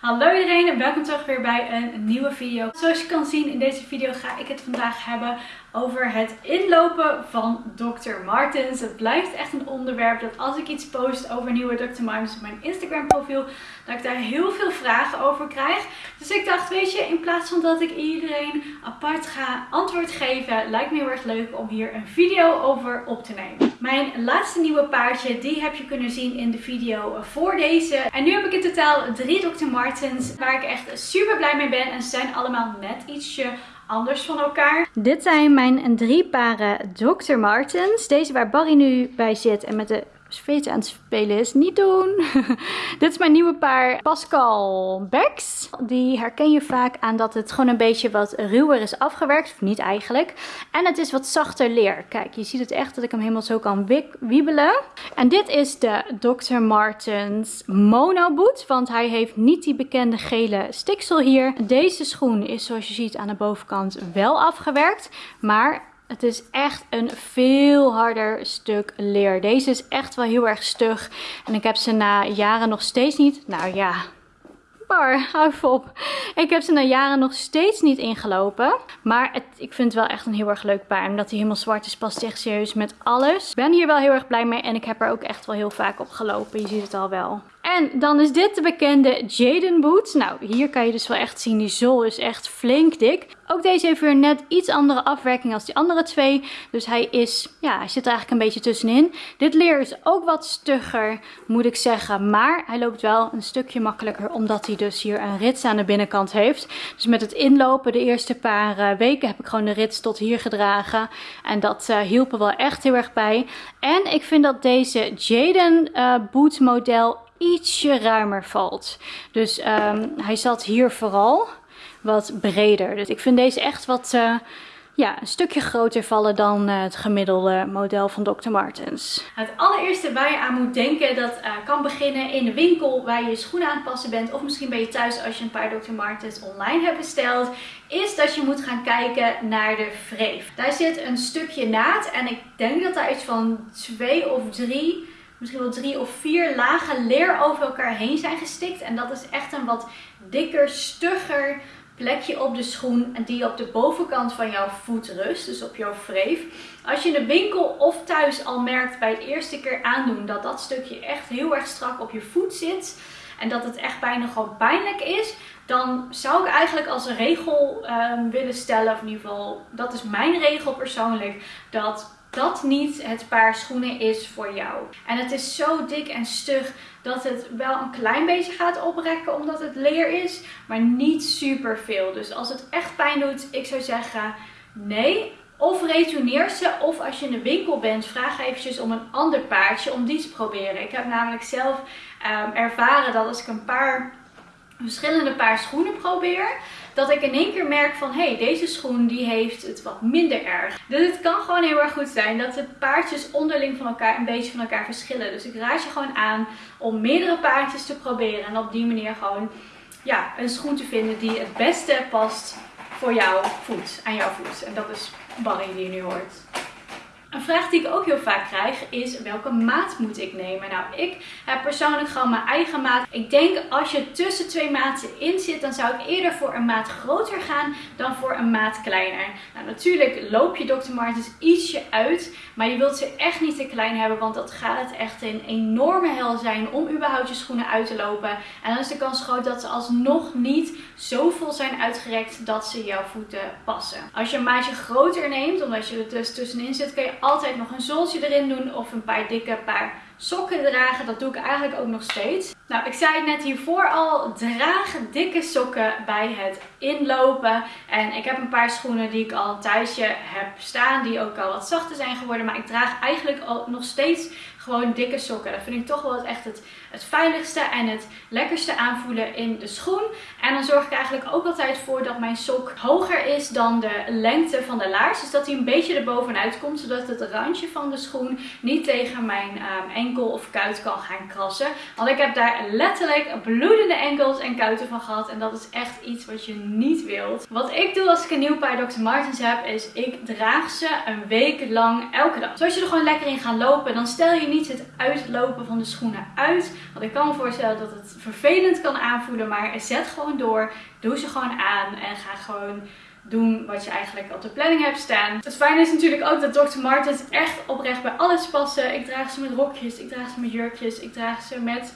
Hallo iedereen en welkom terug weer bij een nieuwe video. Zoals je kan zien in deze video ga ik het vandaag hebben over het inlopen van Dr. Martens. Het blijft echt een onderwerp dat als ik iets post over nieuwe Dr. Martens op mijn Instagram profiel, dat ik daar heel veel vragen over krijg. Dus ik dacht, weet je, plaats van dat ik iedereen apart ga antwoord geven, lijkt me heel erg leuk om hier een video over op te nemen. Mijn laatste nieuwe paardje, die heb je kunnen zien in de video voor deze. En nu heb ik in totaal drie Dr. Martens waar ik echt super blij mee ben. En ze zijn allemaal net ietsje anders van elkaar. Dit zijn mijn drie paren Dr. Martens. Deze waar Barry nu bij zit en met de Zweet aan het spelen is. Niet doen. Dit is mijn nieuwe paar Pascal Becks. Die herken je vaak aan dat het gewoon een beetje wat ruwer is afgewerkt. Of niet eigenlijk. En het is wat zachter leer. Kijk, je ziet het echt dat ik hem helemaal zo kan wiebelen. En dit is de Dr. Martens Mono Boot. Want hij heeft niet die bekende gele stiksel hier. Deze schoen is zoals je ziet aan de bovenkant wel afgewerkt. Maar het is echt een veel harder stuk leer. Deze is echt wel heel erg stug. En ik heb ze na jaren nog steeds niet... Nou ja, bar, hou op. Ik heb ze na jaren nog steeds niet ingelopen. Maar het, ik vind het wel echt een heel erg leuk paar. Omdat hij helemaal zwart is, past echt serieus met alles. Ik ben hier wel heel erg blij mee. En ik heb er ook echt wel heel vaak op gelopen. Je ziet het al wel. En dan is dit de bekende Jaden Boots. Nou, hier kan je dus wel echt zien, die zool is echt flink dik. Ook deze heeft weer net iets andere afwerking als die andere twee. Dus hij is, ja, hij zit er eigenlijk een beetje tussenin. Dit leer is ook wat stugger, moet ik zeggen. Maar hij loopt wel een stukje makkelijker, omdat hij dus hier een rits aan de binnenkant heeft. Dus met het inlopen de eerste paar eh, weken heb ik gewoon de rits tot hier gedragen. En dat uh, hielp er wel echt heel erg bij. En ik vind dat deze Jaden uh, boot model ietsje ruimer valt. Dus um, hij zat hier vooral wat breder. Dus ik vind deze echt wat... Uh, ja, een stukje groter vallen dan uh, het gemiddelde model van Dr. Martens. Het allereerste waar je aan moet denken, dat uh, kan beginnen in de winkel waar je je schoenen aan het passen bent. Of misschien ben je thuis als je een paar Dr. Martens online hebt besteld. Is dat je moet gaan kijken naar de wreef. Daar zit een stukje naad en ik denk dat daar iets van twee of drie misschien wel drie of vier lagen leer over elkaar heen zijn gestikt. En dat is echt een wat dikker, stugger plekje op de schoen die op de bovenkant van jouw voet rust, dus op jouw wreef. Als je in de winkel of thuis al merkt bij het eerste keer aandoen dat dat stukje echt heel erg strak op je voet zit en dat het echt bijna gewoon pijnlijk is, dan zou ik eigenlijk als een regel um, willen stellen, of in ieder geval, dat is mijn regel persoonlijk, dat dat niet het paar schoenen is voor jou. En het is zo dik en stug dat het wel een klein beetje gaat oprekken omdat het leer is, maar niet super veel. Dus als het echt pijn doet, ik zou zeggen nee. Of retourneer ze, of als je in de winkel bent, vraag eventjes om een ander paardje om die te proberen. Ik heb namelijk zelf um, ervaren dat als ik een paar verschillende paar schoenen probeer, dat ik in één keer merk van hé, hey, deze schoen die heeft het wat minder erg. Dus het kan gewoon heel erg goed zijn dat de paardjes onderling van elkaar een beetje van elkaar verschillen. Dus ik raad je gewoon aan om meerdere paardjes te proberen en op die manier gewoon ja, een schoen te vinden die het beste past voor jouw voet, aan jouw voet. En dat is Barry die je nu hoort. Een vraag die ik ook heel vaak krijg is welke maat moet ik nemen? Nou, ik heb persoonlijk gewoon mijn eigen maat. Ik denk als je tussen twee maten in zit, dan zou ik eerder voor een maat groter gaan dan voor een maat kleiner. Nou, natuurlijk loop je Dr. Martens ietsje uit, maar je wilt ze echt niet te klein hebben, want dat gaat het echt een enorme hel zijn om überhaupt je schoenen uit te lopen. En dan is de kans groot dat ze alsnog niet zo vol zijn uitgerekt dat ze jouw voeten passen. Als je een maatje groter neemt, omdat je er dus tussenin zit, kun je altijd nog een zooltje erin doen of een paar dikke paar sokken dragen. Dat doe ik eigenlijk ook nog steeds. Nou, ik zei net hiervoor al, draag dikke sokken bij het inlopen. En ik heb een paar schoenen die ik al een tijdje heb staan, die ook al wat zachter zijn geworden. Maar ik draag eigenlijk al nog steeds gewoon dikke sokken. Dat vind ik toch wel echt het, het veiligste en het lekkerste aanvoelen in de schoen. En dan zorg ik eigenlijk ook altijd voor dat mijn sok hoger is dan de lengte van de laars. Dus dat hij een beetje erbovenuit komt, zodat het randje van de schoen niet tegen mijn um, enkel of kuit kan gaan krassen. Want ik heb daar letterlijk bloedende enkels en kuiten van gehad. En dat is echt iets wat je niet wilt. Wat ik doe als ik een nieuw paar Dr. Martens heb, is ik draag ze een week lang elke dag. Zoals je er gewoon lekker in gaat lopen, dan stel je niet het uitlopen van de schoenen uit. Want ik kan me voorstellen dat het vervelend kan aanvoelen. Maar zet gewoon door. Doe ze gewoon aan. En ga gewoon doen wat je eigenlijk op de planning hebt staan. Het fijne is natuurlijk ook dat Dr. Martens echt oprecht bij alles passen. Ik draag ze met rokjes, ik draag ze met jurkjes, ik draag ze met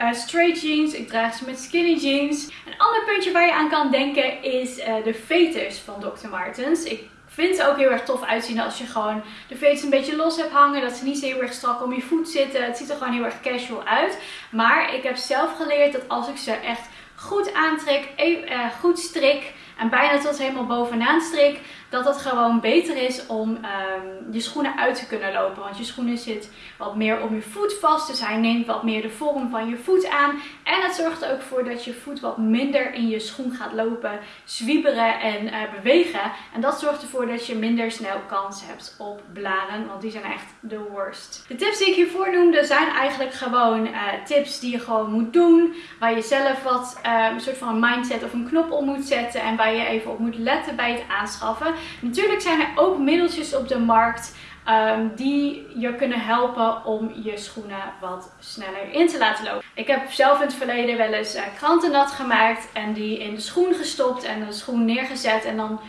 uh, straight jeans, ik draag ze met skinny jeans. Een ander puntje waar je aan kan denken is uh, de veters van Dr. Martens. Ik vind ze ook heel erg tof uitzien als je gewoon de veters een beetje los hebt hangen. Dat ze niet zo heel erg strak om je voet zitten. Het ziet er gewoon heel erg casual uit. Maar ik heb zelf geleerd dat als ik ze echt goed aantrek, uh, goed strik en bijna tot helemaal bovenaan strik, dat het gewoon beter is om um, je schoenen uit te kunnen lopen. Want je schoenen zit wat meer om je voet vast, dus hij neemt wat meer de vorm van je voet aan. En het zorgt er ook voor dat je voet wat minder in je schoen gaat lopen, zwieberen en uh, bewegen. En dat zorgt ervoor dat je minder snel kans hebt op blaren, want die zijn echt de worst. De tips die ik hiervoor noemde zijn eigenlijk gewoon uh, tips die je gewoon moet doen. Waar je zelf wat een soort van een mindset of een knop om moet zetten en waar je even op moet letten bij het aanschaffen. Natuurlijk zijn er ook middeltjes op de markt um, die je kunnen helpen om je schoenen wat sneller in te laten lopen. Ik heb zelf in het verleden wel eens uh, kranten nat gemaakt en die in de schoen gestopt en de schoen neergezet en dan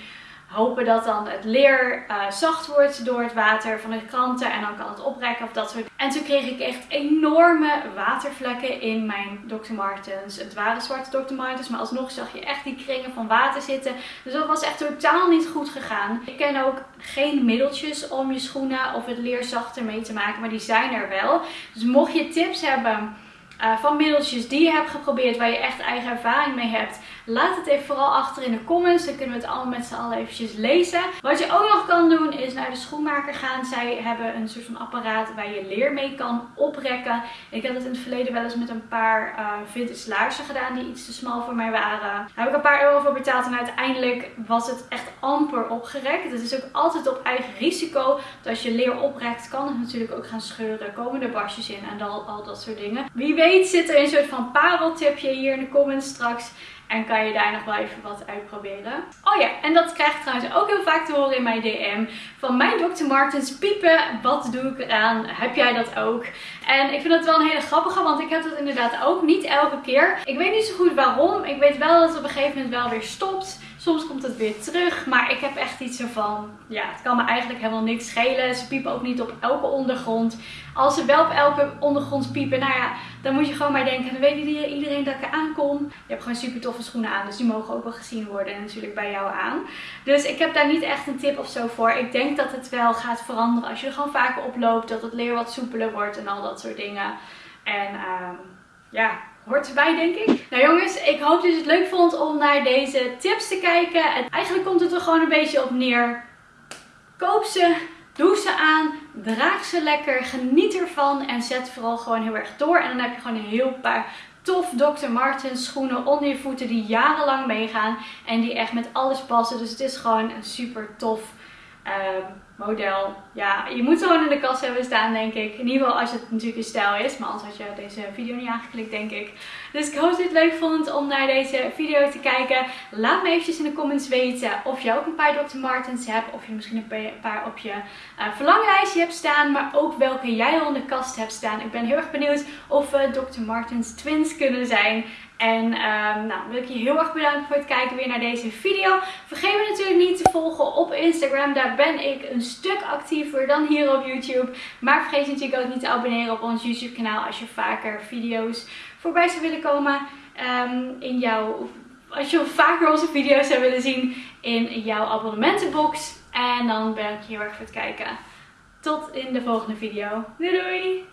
hopen dat dan het leer uh, zacht wordt door het water van de kranten en dan kan het oprekken of dat soort En toen kreeg ik echt enorme watervlekken in mijn Dr. Martens. Het waren zwarte Dr. Martens, maar alsnog zag je echt die kringen van water zitten. Dus dat was echt totaal niet goed gegaan. Ik ken ook geen middeltjes om je schoenen of het leer zachter mee te maken, maar die zijn er wel. Dus mocht je tips hebben uh, van middeltjes die je hebt geprobeerd, waar je echt eigen ervaring mee hebt. Laat het even vooral achter in de comments. Dan kunnen we het allemaal met z'n allen eventjes lezen. Wat je ook nog kan doen is naar de schoenmaker gaan. Zij hebben een soort van apparaat waar je leer mee kan oprekken. Ik heb het in het verleden wel eens met een paar uh, vintage laarzen gedaan die iets te smal voor mij waren. Daar heb ik een paar euro voor betaald en uiteindelijk was het echt amper opgerekt. Het is ook altijd op eigen risico. Want als je leer oprekt kan het natuurlijk ook gaan scheuren. Komen er barstjes in en al, al dat soort dingen. Wie weet zit er een soort van pareltipje hier in de comments straks. En kan je daar nog wel even wat uitproberen. Oh ja, en dat krijg ik trouwens ook heel vaak te horen in mijn DM. Van mijn Dr. Martens piepen, wat doe ik eraan? Heb jij dat ook? En ik vind dat wel een hele grappige, want ik heb dat inderdaad ook niet elke keer. Ik weet niet zo goed waarom. Ik weet wel dat het op een gegeven moment wel weer stopt. Soms komt het weer terug, maar ik heb echt iets ervan, ja, het kan me eigenlijk helemaal niks schelen. Ze piepen ook niet op elke ondergrond. Als ze wel op elke ondergrond piepen, nou ja, dan moet je gewoon maar denken, dan weet iedereen dat ik er aankom. Je hebt gewoon super toffe schoenen aan, dus die mogen ook wel gezien worden en natuurlijk bij jou aan. Dus ik heb daar niet echt een tip of zo voor. Ik denk dat het wel gaat veranderen als je er gewoon vaker oploopt, dat het leer wat soepeler wordt en al dat soort dingen. En uh, ja, hoort erbij denk ik. Nou jongens, ik hoop dat je het leuk vond om naar deze tips te kijken. En eigenlijk komt het er gewoon een beetje op neer. Koop ze, doe ze aan, draag ze lekker, geniet ervan en zet vooral gewoon heel erg door. En dan heb je gewoon een heel paar tof Dr. Martens schoenen onder je voeten die jarenlang meegaan. En die echt met alles passen. Dus het is gewoon een super tof uh, model. Ja, je moet gewoon in de kast hebben staan, denk ik. In ieder geval als het natuurlijk een stijl is. Maar anders had je deze video niet aangeklikt, denk ik. Dus ik hoop dat je het leuk vond om naar deze video te kijken. Laat me eventjes in de comments weten of je ook een paar Dr. Martens hebt. Of je misschien een paar op je uh, verlanglijstje hebt staan. Maar ook welke jij al in de kast hebt staan. Ik ben heel erg benieuwd of we Dr. Martens twins kunnen zijn. En um, nou, wil ik je heel erg bedanken voor het kijken weer naar deze video. Vergeet me natuurlijk niet te volgen op Instagram. Daar ben ik een stuk actiever dan hier op YouTube. Maar vergeet natuurlijk ook niet te abonneren op ons YouTube kanaal als je vaker video's voorbij zou willen komen um, in jouw... Als je vaker onze video's zou willen zien in jouw abonnementenbox. En dan ben ik je heel erg voor het kijken. Tot in de volgende video. Doei doei!